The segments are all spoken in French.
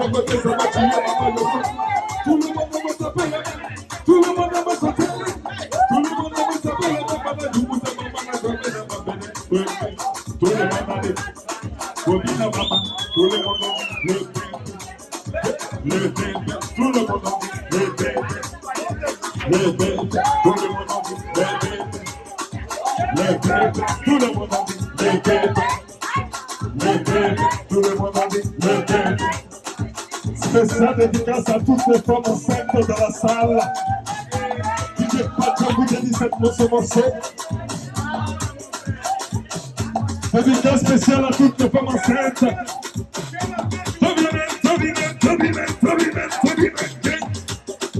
le côté, ça va crier, maman, le monde. Tout le monde va s'appeler. Tout le monde va s'appeler. Tout le monde va s'appeler. Maman, du coup, ça va, maman, je vais la m'appeler. Oui, oui. L'estate di casa tutte sono sempre dalla sala. DJ faccia guida di setmo sono sotto Novità speciale a tutte fama sempre Movimento, movimento, movimento, movimento, movimento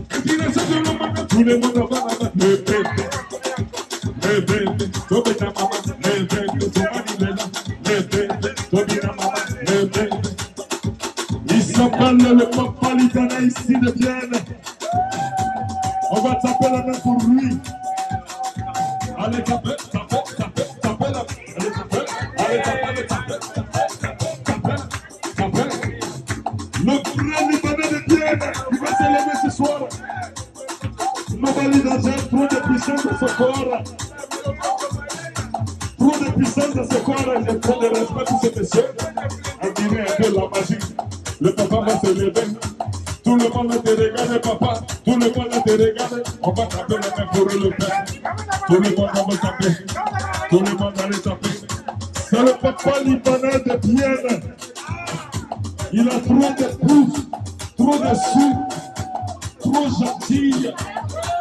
E ti ne sento una mano, tu ne mando a mano, ne bende, ne bende, dove da mamma? Le papa libanais ici de Vienne. On va taper la main pour lui. Allez, taper, taper, taper, taper la main. Allez, taper, allez, taper, taper, taper, taper. Le frère libanais de Vienne, il va se lever ce soir. Nobody Nazel, trop de puissance dans ce corps. Trop de puissance dans ce corps. Je prends le respect pour ce monsieur. Admirez un peu la magie. Le papa va se lever. Tout le monde te regarder, papa. Tout le monde te regarder. On va taper la main pour le père. Tout le monde va taper. Tout le monde va les taper. C'est le papa libanais de Vienne. Il a trop de pouces, trop de sous, trop gentil.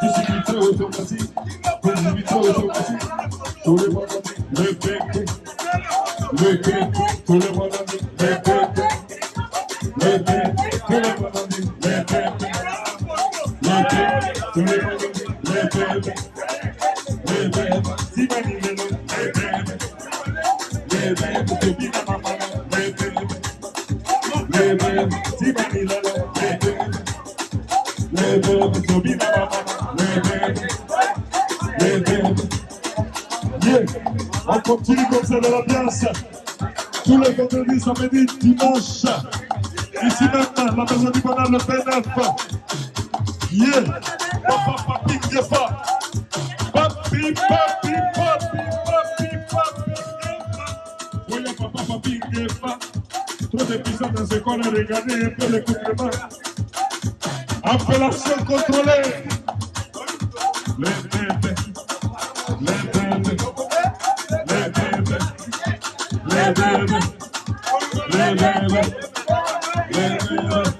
Invité automatique. Invité automatique. Tout le monde le bébé. Le. Tout le monde le bébé. On continue comme ça dans l'ambiance. Tous les vendredis, samedi, dimanche. Ici même, la maison du bonheur, le P9. Yeah. Papa, papi, pas. Papi, papi, papi, papi, papi, Oui, papa, papi, pas. Trop de puissance dans ce corps, regardez un peu le couvrement. Appellation contrôlée. Le bébé. Le bébé. Le bébé. Le bébé. Le bébé. Le bébé.